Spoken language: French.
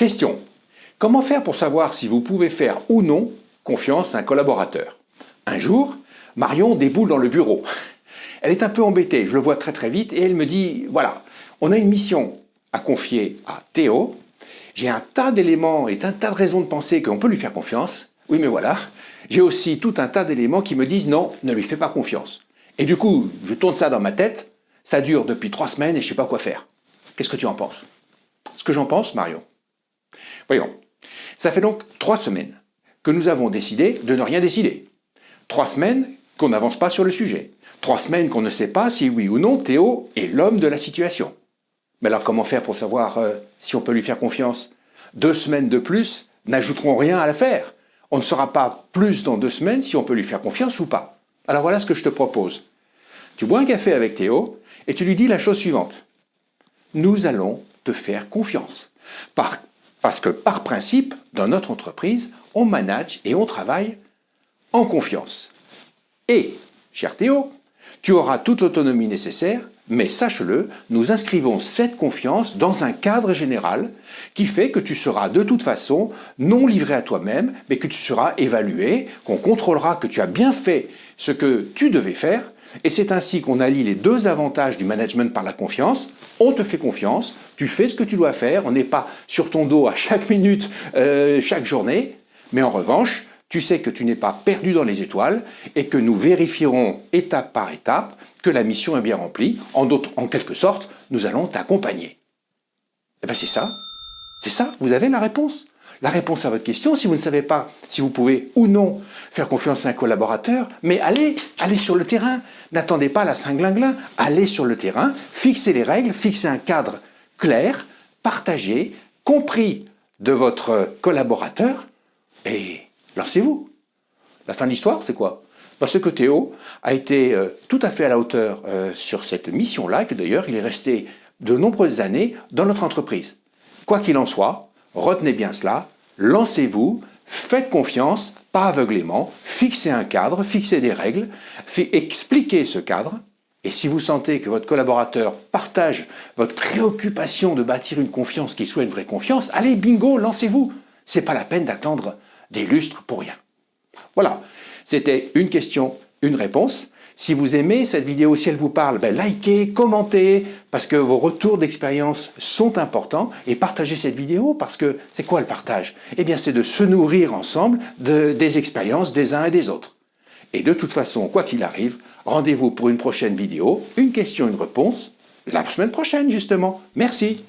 Question. Comment faire pour savoir si vous pouvez faire ou non confiance à un collaborateur? Un jour, Marion déboule dans le bureau. Elle est un peu embêtée, je le vois très très vite, et elle me dit, voilà, on a une mission à confier à Théo, j'ai un tas d'éléments et un tas de raisons de penser qu'on peut lui faire confiance, oui mais voilà, j'ai aussi tout un tas d'éléments qui me disent non, ne lui fais pas confiance. Et du coup, je tourne ça dans ma tête, ça dure depuis trois semaines et je ne sais pas quoi faire. Qu'est-ce que tu en penses? Ce que j'en pense, Marion Voyons, ça fait donc trois semaines que nous avons décidé de ne rien décider. Trois semaines qu'on n'avance pas sur le sujet. Trois semaines qu'on ne sait pas si oui ou non Théo est l'homme de la situation. Mais alors comment faire pour savoir euh, si on peut lui faire confiance? Deux semaines de plus n'ajouteront rien à l'affaire. On ne saura pas plus dans deux semaines si on peut lui faire confiance ou pas. Alors voilà ce que je te propose. Tu bois un café avec Théo et tu lui dis la chose suivante. Nous allons te faire confiance. Parce que par principe, dans notre entreprise, on manage et on travaille en confiance. Et, cher Théo, tu auras toute l'autonomie nécessaire, mais sache-le, nous inscrivons cette confiance dans un cadre général qui fait que tu seras de toute façon non livré à toi-même, mais que tu seras évalué, qu'on contrôlera que tu as bien fait ce que tu devais faire, et c'est ainsi qu'on allie les deux avantages du management par la confiance. On te fait confiance, tu fais ce que tu dois faire, on n'est pas sur ton dos à chaque minute, euh, chaque journée, mais en revanche, tu sais que tu n'es pas perdu dans les étoiles et que nous vérifierons étape par étape que la mission est bien remplie. En, en quelque sorte, nous allons t'accompagner. Eh bien c'est ça, c'est ça, vous avez la réponse. La réponse à votre question, si vous ne savez pas si vous pouvez ou non faire confiance à un collaborateur, mais allez, allez sur le terrain. N'attendez pas la cinglinglin, allez sur le terrain, fixez les règles, fixez un cadre clair, partagé, compris de votre collaborateur et lancez-vous. La fin de l'histoire, c'est quoi? Parce que Théo a été euh, tout à fait à la hauteur euh, sur cette mission-là, que d'ailleurs il est resté de nombreuses années dans notre entreprise. Quoi qu'il en soit, retenez bien cela, lancez-vous, faites confiance, pas aveuglément, fixez un cadre, fixez des règles, expliquez ce cadre, et si vous sentez que votre collaborateur partage votre préoccupation de bâtir une confiance qui soit une vraie confiance, allez, bingo, lancez-vous. C'est pas la peine d'attendre des lustres pour rien. Voilà, c'était une question, une réponse. Si vous aimez cette vidéo, si elle vous parle, ben likez, commentez, parce que vos retours d'expérience sont importants, et partagez cette vidéo, parce que c'est quoi le partage? Eh bien, c'est de se nourrir ensemble de, des expériences des uns et des autres. Et de toute façon, quoi qu'il arrive, rendez-vous pour une prochaine vidéo, une question, une réponse, la semaine prochaine justement. Merci